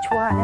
좋아하는